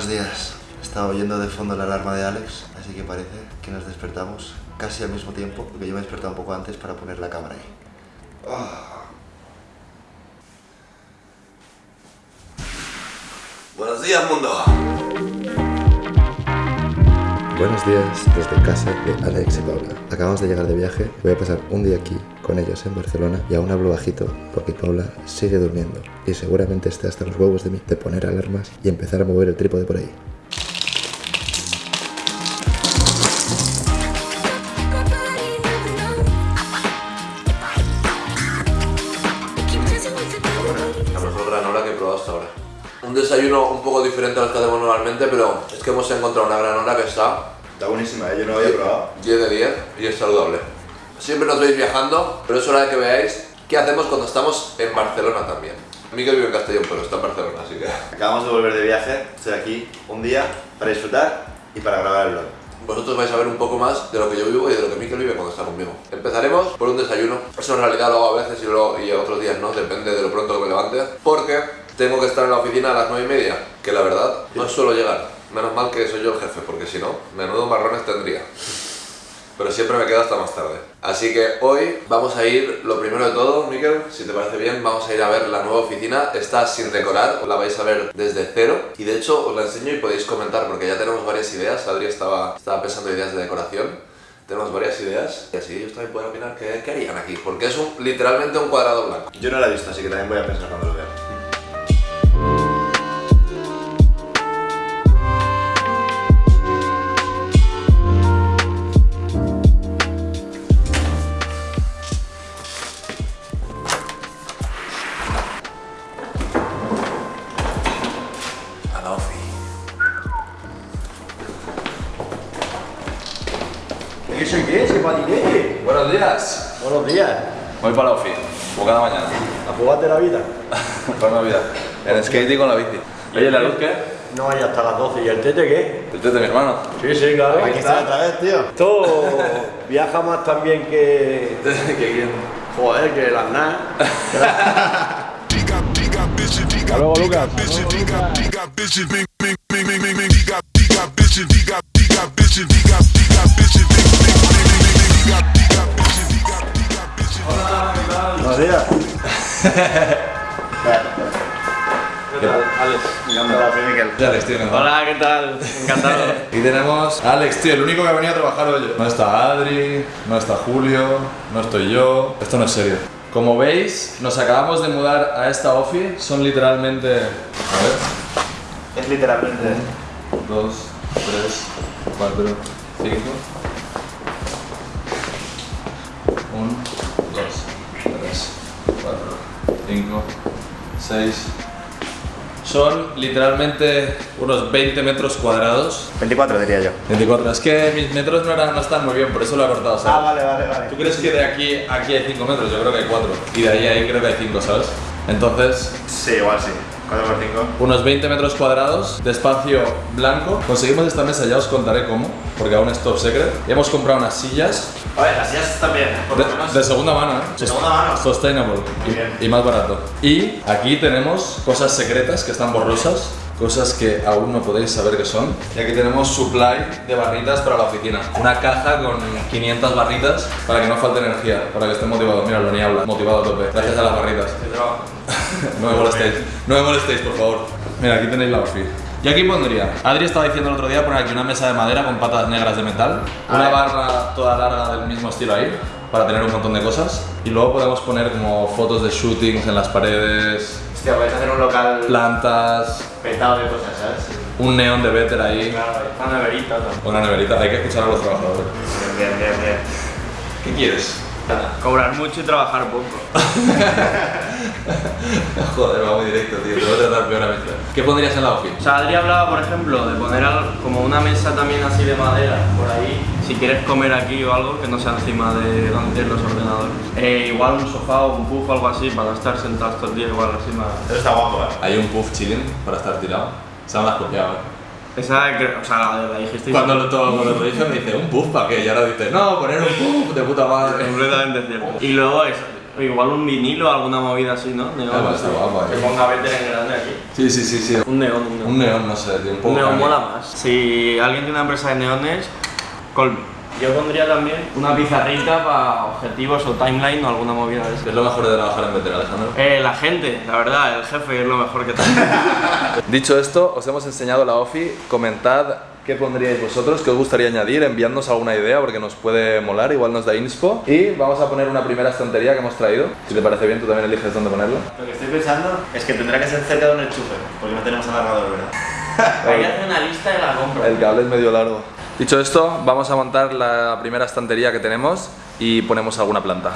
Buenos días. Estaba oyendo de fondo la alarma de Alex, así que parece que nos despertamos casi al mismo tiempo, porque yo me he despertado un poco antes para poner la cámara ahí. Ah. Buenos días, mundo. Buenos días desde casa de Alex y Paula. Acabamos de llegar de viaje, voy a pasar un día aquí con ellos en Barcelona y aún hablo bajito porque Paula sigue durmiendo y seguramente esté hasta los huevos de mí de poner alarmas y empezar a mover el trípode por ahí. Un desayuno un poco diferente al que hacemos normalmente, pero es que hemos encontrado una granola que está Está buenísima, ¿eh? yo no lo había probado. 10 de 10 y es saludable. Siempre nos veis viajando, pero es hora de que veáis qué hacemos cuando estamos en Barcelona también. Miguel vive en Castellón, pero está en Barcelona, así que... Acabamos de volver de viaje, estoy aquí un día para disfrutar y para grabar el vlog. Vosotros vais a ver un poco más de lo que yo vivo y de lo que Mikel vive cuando está conmigo. Empezarez por un desayuno. Eso en realidad lo hago a veces y, luego, y otros días no, depende de lo pronto que me levante. Porque tengo que estar en la oficina a las 9 y media, que la verdad no suelo llegar. Menos mal que soy yo el jefe, porque si no, menudo marrones tendría. Pero siempre me quedo hasta más tarde. Así que hoy vamos a ir, lo primero de todo, Mikel, si te parece bien, vamos a ir a ver la nueva oficina. Está sin decorar, la vais a ver desde cero. Y de hecho os la enseño y podéis comentar, porque ya tenemos varias ideas. Adri estaba, estaba pensando ideas de decoración. Tenemos varias ideas y así ellos también pueden opinar qué, qué harían aquí, porque es un, literalmente un cuadrado blanco. Yo no la he visto, así que también voy a pensar cuando lo vea. ¿Qué soy qué? ¿Ese patinete? Buenos días. Buenos días. Voy para la ofi, como cada mañana. ¿A jugarte la vida? Para Navidad. En skate y con la bici. Oye, ¿la luz qué? No hay hasta las 12. ¿Y el tete qué? El tete de mi hermano. Sí, sí, claro. Aquí está otra vez, tío. Esto viaja más también que... ¿Qué quién? Joder, que las NAS. Hasta luego, Lucas. Buenos días. Hola, soy Miquel. Alex, tío, ¿no? Hola, ¿qué tal? Encantado. Y tenemos a Alex, tío, el único que ha venido a trabajar hoy. No está Adri, no está Julio, no estoy yo. Esto no es serio. Como veis, nos acabamos de mudar a esta ofi. Son literalmente. A ver. Es literalmente. 2, 3, 4, 5. 6. Son literalmente unos 20 metros cuadrados. 24 diría yo. 24. Es que mis metros no, eran, no están muy bien, por eso lo he cortado, ¿sabes? Ah, vale, vale, vale. ¿Tú crees que de aquí aquí hay 5 metros? Yo creo que hay 4. Y de ahí a ahí creo que hay 5, ¿sabes? Entonces, Sí, igual sí. 4 por 5. unos 20 metros cuadrados de espacio blanco. Conseguimos esta mesa, ya os contaré cómo, porque aún es top secret. Y hemos comprado unas sillas A ver, las sillas están bien, por de, menos. de segunda mano, ¿eh? De segunda mano. Sustainable y, bien. y más barato. Y aquí tenemos cosas secretas que están borrosas. Cosas que aún no podéis saber qué son. Y aquí tenemos supply de barritas para la oficina. Una caja con 500 barritas para que no falte energía, para que esté motivado. Mira, lo ni habla, motivado a tope. Gracias a las barritas. No me molestéis, no me molestéis, por favor. Mira, aquí tenéis la outfit. Y aquí pondría, Adri estaba diciendo el otro día poner aquí una mesa de madera con patas negras de metal, una barra toda larga del mismo estilo ahí, para tener un montón de cosas. Y luego podemos poner como fotos de shootings en las paredes, Hostia, a hacer un local plantas, petado de cosas, ¿sabes? un neón de Better ahí, Una neverita también. una neverita. Hay que escuchar a los trabajadores. Bien, bien, bien. ¿Qué quieres? Cobrar mucho y trabajar poco. Joder, va muy directo, tío. Te voy a tratar peor a mí. ¿Qué pondrías en la ofi? O sea, Adri hablaba, por ejemplo, de poner como una mesa también así de madera por ahí. Si quieres comer aquí o algo que no sea encima de donde tienes los ordenadores. Eh, igual un sofá o un puff o algo así para estar sentados todo el día, igual más. Eso está guapo, ¿eh? Hay un puff chilling para estar tirado. Se me has copiado, eh. Esa, que- o sea, la, la dijiste Cuando lo, todo, cuando lo dije me dice, ¿un puff para qué? Y ahora dice, no, poner un puff de puta madre. completamente cierto. Y luego eso, O igual un vinilo, alguna movida así, ¿no? Neón. Está guapo, Que ponga Better en grande aquí. Sí, sí, sí, sí. Un neón, un neón. Un neón, no sé, un poco Un neón mola más. Si alguien tiene una empresa de neones, call me. Yo pondría también una pizarrita para objetivos o timeline o alguna movida de ¿Qué eso. es lo mejor de trabajar en Better, Alejandro? Eh, la gente, la verdad, el jefe es lo mejor que tengo. Dicho esto, os hemos enseñado la OFI. Comentad qué pondríais vosotros, qué os gustaría añadir, enviadnos alguna idea porque nos puede molar, igual nos da inspo. Y vamos a poner una primera estantería que hemos traído. Si te parece bien, tú también eliges dónde ponerla. Lo que estoy pensando es que tendrá que ser cerca de un enchufe, porque no tenemos alargador, ¿verdad? Hay que hacer una lista de la compra. El cable es medio largo. Dicho esto, vamos a montar la primera estantería que tenemos y ponemos alguna planta.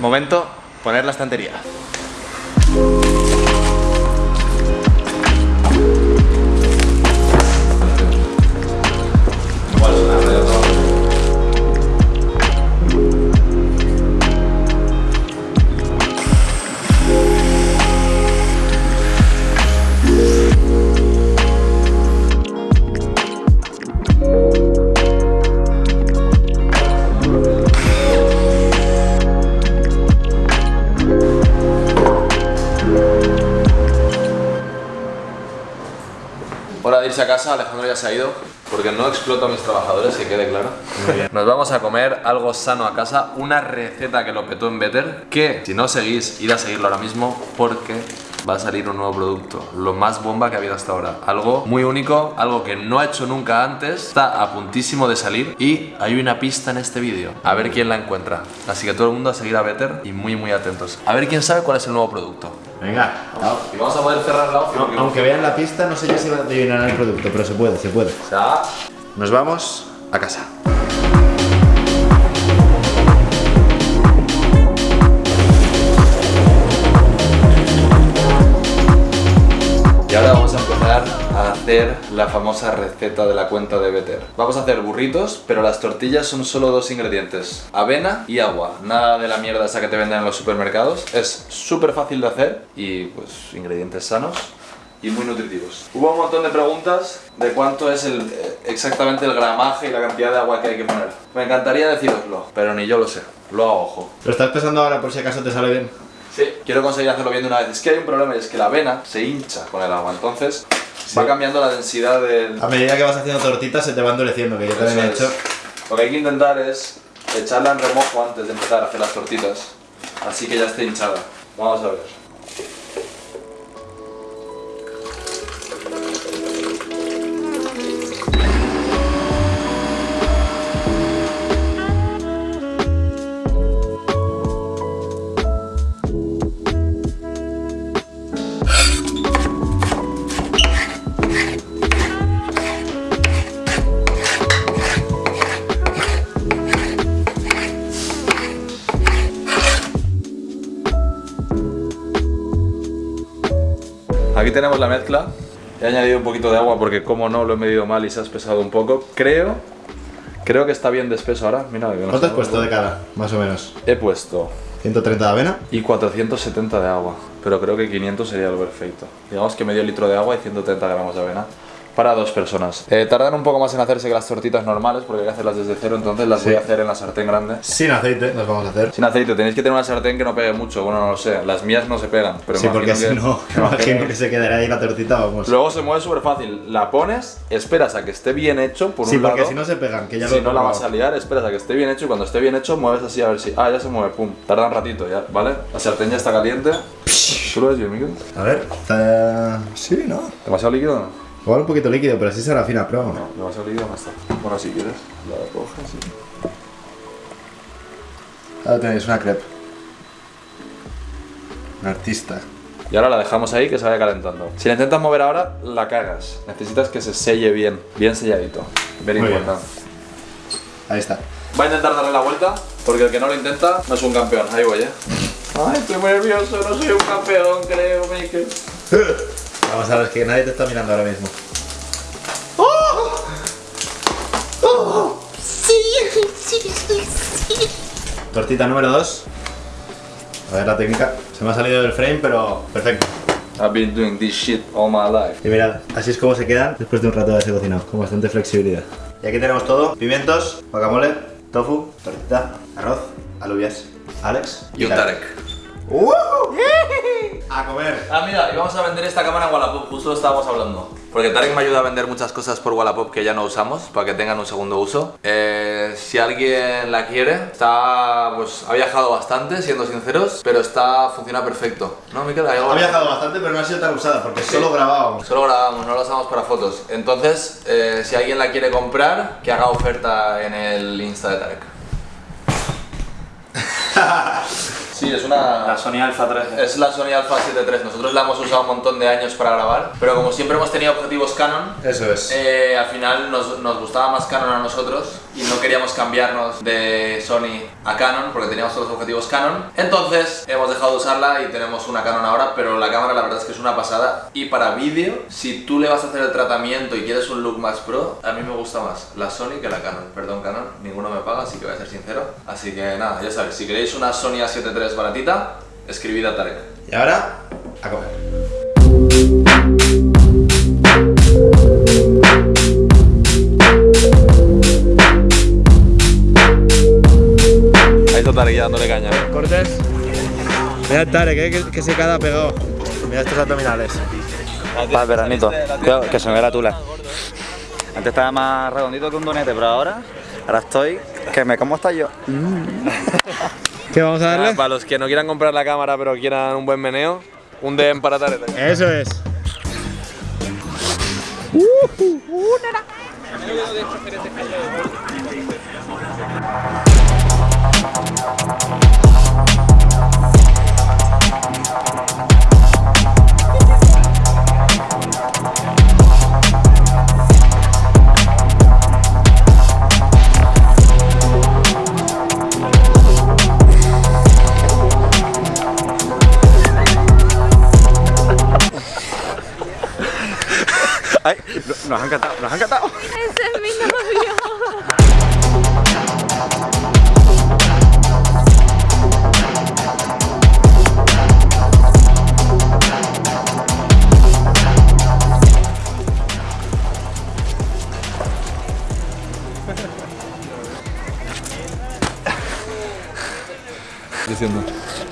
Momento, poner la estantería. Casa, Alejandro ya se ha ido. Porque no exploto a mis trabajadores, que quede claro. Nos vamos a comer algo sano a casa, una receta que lo petó en Better, que si no seguís, id a seguirlo ahora mismo porque va a salir un nuevo producto, lo más bomba que ha habido hasta ahora. Algo muy único, algo que no ha hecho nunca antes, está a puntísimo de salir y hay una pista en este vídeo. A ver quién la encuentra. Así que todo el mundo a seguir a Better y muy muy atentos. A ver quién sabe cuál es el nuevo producto. Venga, Y vamos a poder cerrar la opción. aunque vean la pista, no sé yo si adivinarán el producto, pero se puede, se puede. O sea, Nos vamos a casa. Hacer la famosa receta de la cuenta de Better. Vamos a hacer burritos, pero las tortillas son solo dos ingredientes. Avena y agua. Nada de la mierda esa que te venden en los supermercados. Es súper fácil de hacer y pues ingredientes sanos y muy nutritivos. Hubo un montón de preguntas de cuánto es el, eh, exactamente el gramaje y la cantidad de agua que hay que poner. Me encantaría deciroslo, pero ni yo lo sé. Lo hago ojo. ¿Lo estás pensando ahora por si acaso te sale bien? Sí. Quiero conseguir hacerlo bien de una vez. Es que hay un problema y es que la avena se hincha con el agua, entonces va cambiando la densidad del... A medida que vas haciendo tortitas se te va endureciendo, que yo también he hecho. Lo que hay que intentar es echarla en remojo antes de empezar a hacer las tortitas, así que ya esté hinchada. Vamos a ver. Tenemos la mezcla. He añadido un poquito de agua porque como no lo he medido mal y se ha espesado un poco. Creo, creo que está bien de espeso ahora. Mira, que no ¿Cuánto has puesto de cada? Más o menos. He puesto 130 de avena. y 470 de agua, pero creo que 500 sería lo perfecto. Digamos que medio litro de agua y 130 gramos de avena para dos personas. Eh, tardan un poco más en hacerse que las tortitas normales porque hay que hacerlas desde cero, entonces las voy a hacer en la sartén grande. Sin aceite nos vamos a hacer. Sin aceite, tenéis que tener una sartén que no pegue mucho, bueno, no lo sé, las mías no se pegan, pero Sí, porque si no, que- me imagino que se quedará ahí la tortita, vamos. Luego se mueve súper fácil, la pones, esperas a que esté bien hecho por Sí, un porque lado. si no se pegan, que ya si lo no la vas a liar, esperas a que esté bien hecho y cuando esté bien hecho mueves así a ver si... Ah, ya se mueve, pum. Tarda un ratito ya, ¿vale? La sartén ya está caliente. ¿Tú lo ves bien, Miguel? A ver, está... Sí, ¿no? ¿Demasiado líquido no? Igual un poquito líquido, pero así será fina, pero No, demasiado líquido no está. Bueno, si quieres, la coges y... Ahora tenéis una crepe. Un artista. Y ahora la dejamos ahí que se vaya calentando. Si la intentas mover ahora, la cagas. Necesitas que se selle bien, bien selladito. Very Muy bien. importante. Ahí está. Va a intentar darle la vuelta, porque el que no lo intenta no es un campeón. Ahí voy, eh. Ay, estoy muy nervioso, no soy un campeón, creo, Mikel. Vamos a ver, que nadie te está mirando ahora mismo. Tortita número 2. A ver la técnica. Se me ha salido del frame, pero perfecto. I've been doing this shit all my life. Y mirad, así es como se quedan después de un rato de haberse cocinado, con bastante flexibilidad. Y aquí tenemos todo, pimientos, guacamole, tofu, tortita, arroz Alubias. Alex. Y un Tarek. A comer. Ah, mira, y vamos a vender esta cámara en Wallapop, justo lo estábamos hablando. Porque Tarek me ayuda a vender muchas cosas por Wallapop que ya no usamos, para que tengan un segundo uso. Eh, si alguien la quiere, está, pues, ha viajado bastante, siendo sinceros, pero está, funciona perfecto. ¿No, Miquel? ¿Hay algo? Ha viajado bastante, pero no ha sido tan usada porque solo grabábamos. Solo grabamos, no la usamos para fotos. Entonces, eh, si alguien la quiere comprar, que haga oferta en el Insta de Tarek. Sí, es una... La Sony Alpha 3. Es la Sony Alpha 7 III. Nosotros la hemos usado un montón de años para grabar, pero como siempre hemos tenido objetivos Canon, Eso es. eh, al final nos, nos gustaba más Canon a nosotros y no queríamos cambiarnos de Sony a Canon porque teníamos todos los objetivos Canon. Entonces hemos dejado de usarla y tenemos una Canon ahora, pero la cámara la verdad es que es una pasada. Y para vídeo, si tú le vas a hacer el tratamiento y quieres un look más pro, a mí me gusta más la Sony que la Canon. Perdón Canon, ninguno me paga, así que voy a ser sincero. Así que nada, ya sabéis, si queréis una Sony A7 III baratita, escribid a Tarek. Y ahora, a comer. Ahí está Tarek ya dándole caña. Cortés. Mira el Tarek, eh, que, que se queda pegado. Mira estos abdominales. Para el veranito. Cuidado, que se me ve la tula. Antes estaba más redondito que un donete, pero ahora, ahora estoy que me como hasta yo. ¿Qué vamos a darle? para los que no quieran comprar la cámara pero quieran un buen meneo, un DM para Tarek. Eso es. Nos han cantado, nos han cantado. Ese es mi novio. Diciendo.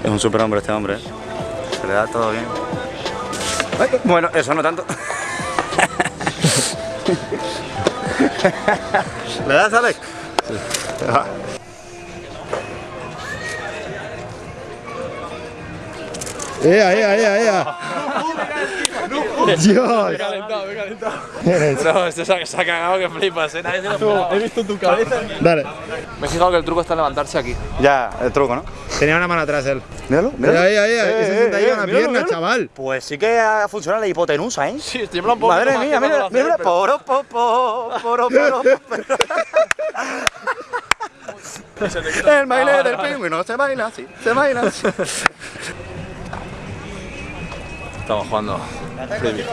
Es un superhombre este hombre, ¿eh? Se le da todo bien. Bueno, eso no tanto. لا لا لا ¡Ea, ea, ea, ea! ¡Dios! No, esto se ha, se ha cagado que flipas, ¿eh? Nadie se lo. He visto tu cabeza. Dale. Me he fijado que el truco está en levantarse aquí. Ya, el truco, ¿no? Tenía una mano atrás él. Míralo, Mira, ahí, ahí, ahí, que se sienta ahí eh, una míralo, pierna, míralo. chaval. Pues sí que ha funcionado la hipotenusa, ¿eh? Sí, estoy un poco Madre mía, mira, mira, poro, po, po, poro, poro, El baile del pingüino se baila así, se baila así. Estamos jugando. Frisbee.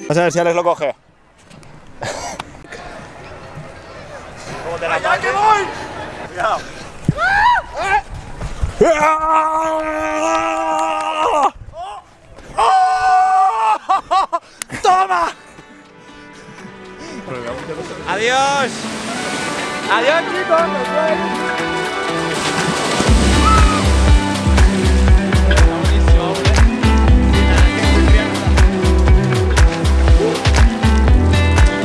Vamos a ver si Alex lo coge. Adiós. Adiós, chicos.